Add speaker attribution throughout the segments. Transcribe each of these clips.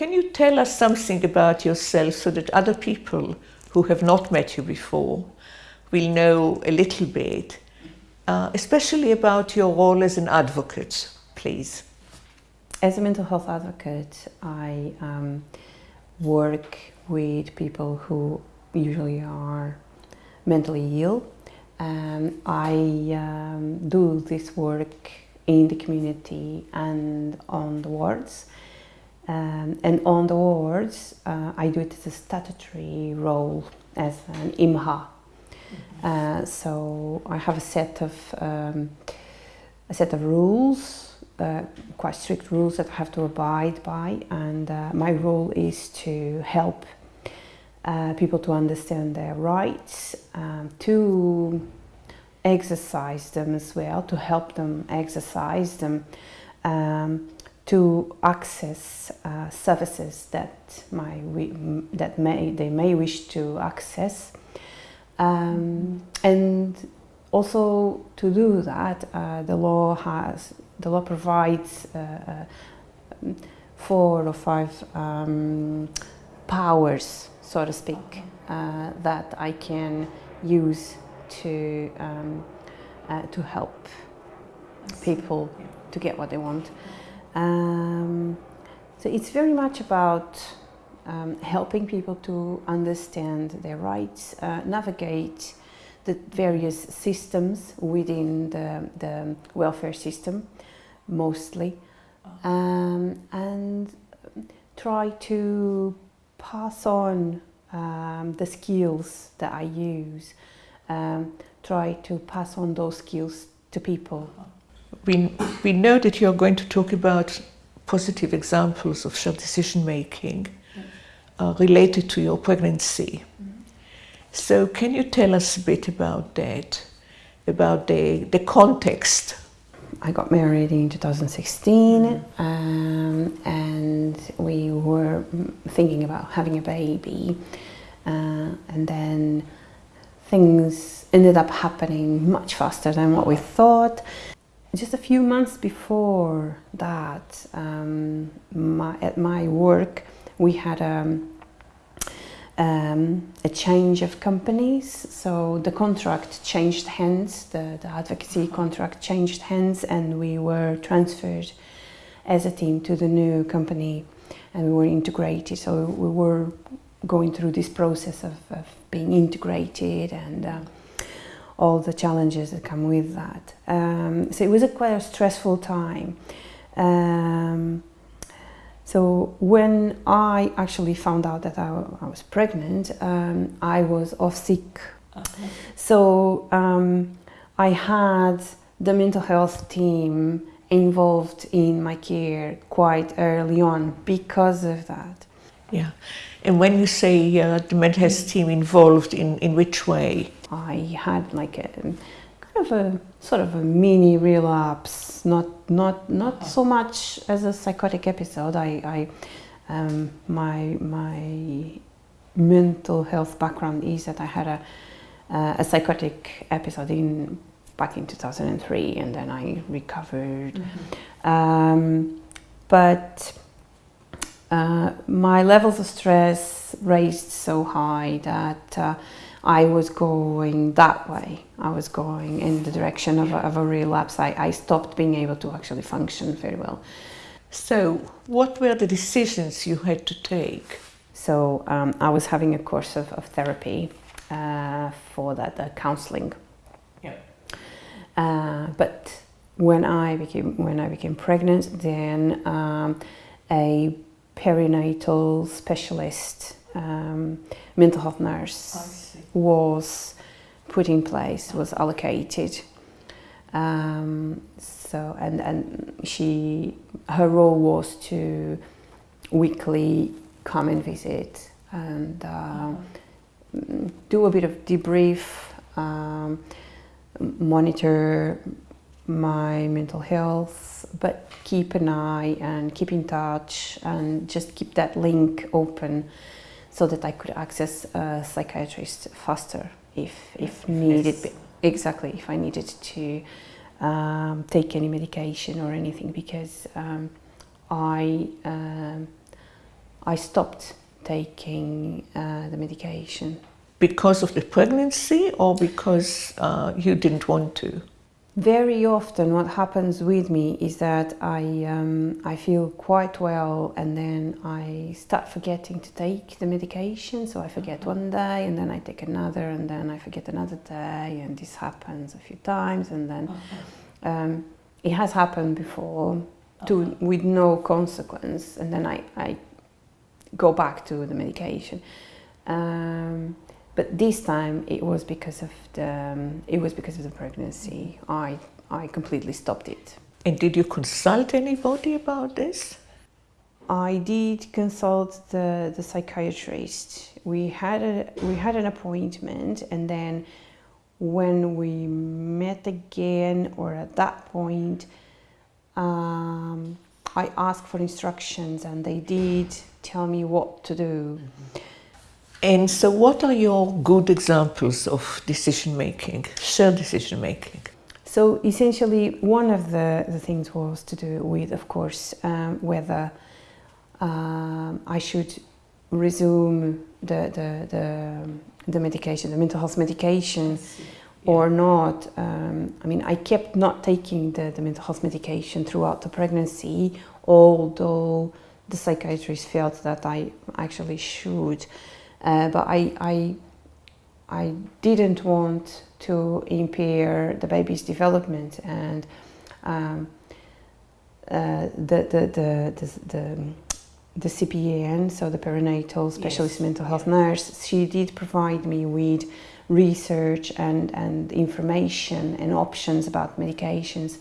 Speaker 1: can you tell us something about yourself so that other people who have not met you before will know a little bit, uh, especially about your role as an advocate, please?
Speaker 2: As a mental health advocate, I um, work with people who usually are mentally ill. Um, I um, do this work in the community and on the wards. Um, and on the wards, uh, I do it as a statutory role as an IMHA. Uh, so I have a set of um, a set of rules, uh, quite strict rules that I have to abide by, and uh, my role is to help uh, people to understand their rights, um, to exercise them as well, to help them exercise them, um, to access uh, services that, my, that may, they may wish to access. Um, and also to do that, uh, the law has, the law provides uh, uh four or five um, powers so to speak, uh, that I can use to um, uh, to help people to get what they want. Um, so it's very much about um, helping people to understand their rights, uh, navigate the various systems within the, the welfare system, mostly, um, and try to pass on um, the skills that I use, um, try to pass on those skills to people.
Speaker 1: We, we know that you're going to talk about positive examples of shared decision making uh, related to your pregnancy. So can you tell us a bit about that, about the, the context
Speaker 2: I got married in 2016 um, and we were thinking about having a baby uh, and then things ended up happening much faster than what we thought. Just a few months before that, um, my, at my work, we had a um, um, a change of companies. So the contract changed hands, the, the advocacy contract changed hands and we were transferred as a team to the new company and we were integrated. So we were going through this process of, of being integrated and uh, all the challenges that come with that. Um, so it was a quite a stressful time. Um, so when I actually found out that I, I was pregnant, um, I was off sick. Okay. So um, I had the mental health team involved in my care quite early on because of that.
Speaker 1: Yeah. And when you say uh, the mental health team involved, in, in which way?
Speaker 2: I had like a kind of a sort of a mini relapse, not not not so much as a psychotic episode. I, I um, my my mental health background is that I had a uh, a psychotic episode in back in 2003, and then I recovered. Mm -hmm. um, but uh, my levels of stress raised so high that. Uh, I was going that way. I was going in the direction of a, of a relapse. I, I stopped being able to actually function very well.
Speaker 1: So what were the decisions you had to take?
Speaker 2: So um, I was having a course of, of therapy uh, for that, uh, counseling. Yeah. Uh, but when I became when I became pregnant, then um, a perinatal specialist, um, mental health nurse was put in place, was allocated. Um, so, and, and she, her role was to weekly come and visit and uh, do a bit of debrief, um, monitor my mental health, but keep an eye and keep in touch and just keep that link open so that I could access a psychiatrist faster if, if needed. Yes. Exactly, if I needed to um, take any medication or anything because um, I um, I stopped taking uh, the medication.
Speaker 1: Because of the pregnancy or because uh, you didn't want to?
Speaker 2: Very often, what happens with me is that I, um, I feel quite well and then I start forgetting to take the medication. So I forget one day and then I take another and then I forget another day, and this happens a few times. And then um, it has happened before to, with no consequence, and then I, I go back to the medication. Um, but this time it was because of the um, it was because of the pregnancy. I I completely stopped it.
Speaker 1: And did you consult anybody about this?
Speaker 2: I did consult the, the psychiatrist. We had a we had an appointment, and then when we met again, or at that point, um, I asked for instructions, and they did tell me what to do. Mm-hmm.
Speaker 1: And so, what are your good examples of decision making, shared decision making?
Speaker 2: So, essentially, one of the, the things was to do with, of course, um, whether um, I should resume the, the, the, the, medication, the mental health medication or not. Um, I mean, I kept not taking the, the mental health medication throughout the pregnancy, although the psychiatrist felt that I actually should. Uh, but I, I, I didn't want to impair the baby's development and um, uh, the, the, the, the, the, the CPN, so the perinatal specialist yes. mental health yeah. nurse, she did provide me with research and, and information and options about medications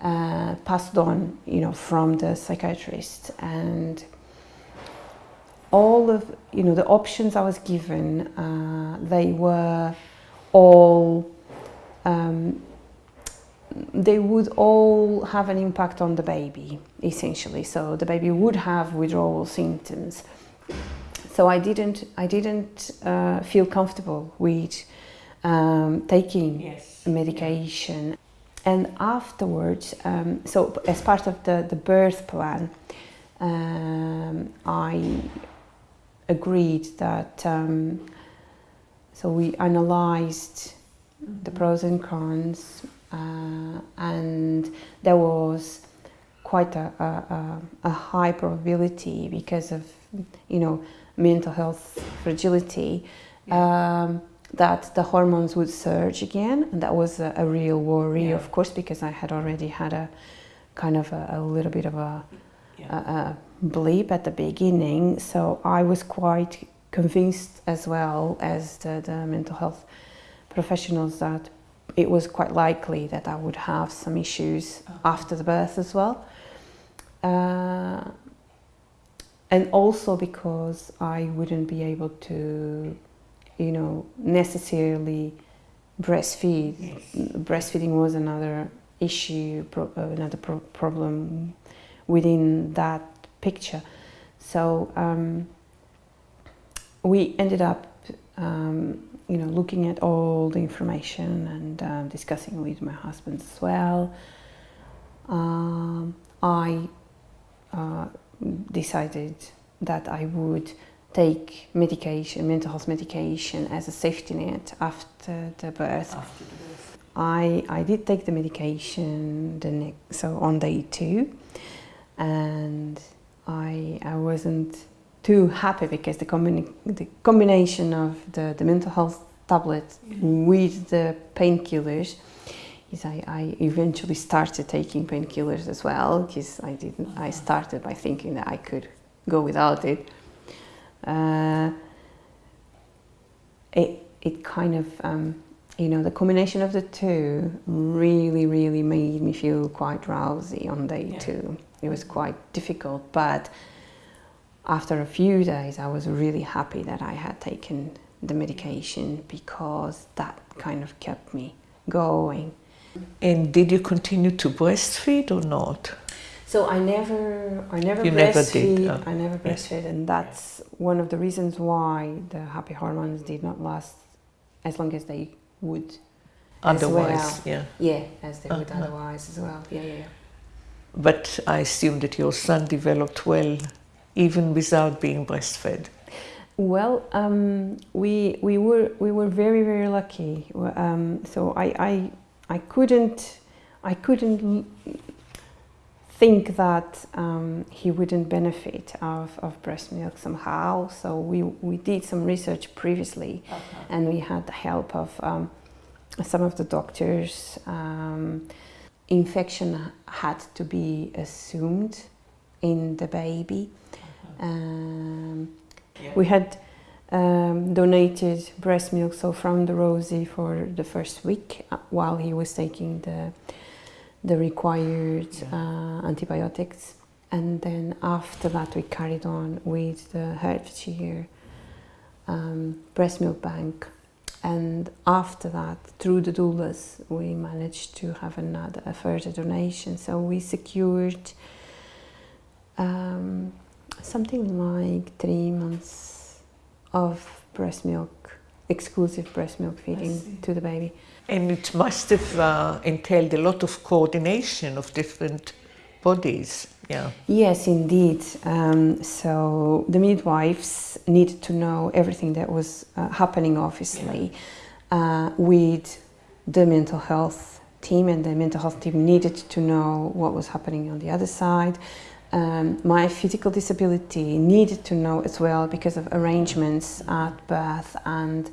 Speaker 2: uh-huh. uh, passed on, you know, from the psychiatrist. And all of you know the options I was given, uh, they were all um, they would all have an impact on the baby essentially. So the baby would have withdrawal symptoms. So I didn't I didn't uh, feel comfortable with um, taking yes. medication. And afterwards, um, so as part of the, the birth plan, um, I agreed that um, so we analyzed the mm-hmm. pros and cons uh, and there was quite a, a, a, high probability because of you know mental health fragility yeah. um, that the hormones would surge again and that was a, a real worry yeah. of course because I had already had a kind of a, little bit of a, Uh, uh, yeah blip at the beginning, so I was quite convinced as well as the, the mental health professionals that it was quite likely that I would have some issues oh. after the birth as well. Uh, and also because I wouldn't be able to, you know, necessarily breastfeed. Yes. Breastfeeding was another issue, pro uh, another pro problem within that picture. So um, we ended up, um, you know, looking at all the information and uh, discussing with my husband as well. Um, I uh, decided that I would take medication, mental health medication, as a safety net after the birth. After the birth. I, I did take the medication the next, so on day two, and I, I wasn't too happy because the, combina the combination of the, the mental health tablet with the painkillers is I, I eventually started taking painkillers as well because I didn't I started by thinking that I could go without it. Uh, it it kind of um, you know the combination of the two really really made me feel quite drowsy on day yeah. two it was quite difficult, but after a few days, I was really happy that I had taken the medication because that kind of kept me going.
Speaker 1: And did you continue to breastfeed or not?
Speaker 2: So I never, I never you breastfeed. Never did, oh. I never breastfed, and that's one of the reasons why the happy hormones did not last as long as they would.
Speaker 1: Otherwise,
Speaker 2: well.
Speaker 1: yeah.
Speaker 2: Yeah, as they uh -huh. would otherwise as well. Yeah, yeah, yeah.
Speaker 1: But I assume that your son developed well even without being breastfed?
Speaker 2: Well, um, we we were we were very very lucky. Um, so I, I I couldn't I couldn't think that um, he wouldn't benefit of, of breast milk somehow. So we we did some research previously, okay. and we had the help of um, some of the doctors. Um, infection had to be assumed in the baby. Okay. Yeah. We had um, donated breast milk, so from the Rosie for the first week uh, while he was taking the the required yeah. uh, antibiotics, and then after that we carried on with the Hertfordshire um, breast milk bank, and after that through the doulas we managed to have another a further donation. So we secured. Um, something like three months of breast milk, exclusive breast milk feeding to the baby.
Speaker 1: And it must have uh, entailed a lot of coordination of different bodies. Yeah.
Speaker 2: Yes, indeed. Um, so the midwives needed to know everything that was uh, happening, obviously, yeah. uh, with the mental health team, and the mental health team needed to know what was happening on the other side um, my physical disability needed to know as well because of arrangements at birth and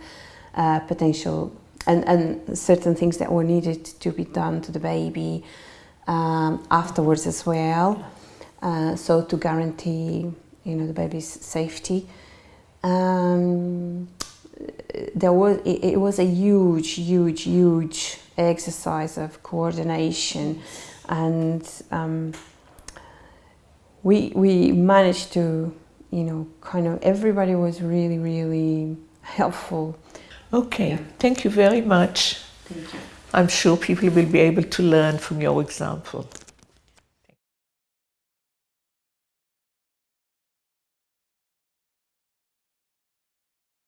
Speaker 2: uh, potential and, and certain things that were needed to be done to the baby um, afterwards as well. Uh, so to guarantee you know the baby's safety. Um, there was it, it, was a huge, huge, huge exercise of coordination and um, we we managed to you know kind of everybody was really really helpful
Speaker 1: okay yeah. thank you very much
Speaker 2: thank you
Speaker 1: i'm sure people will be able to learn from your example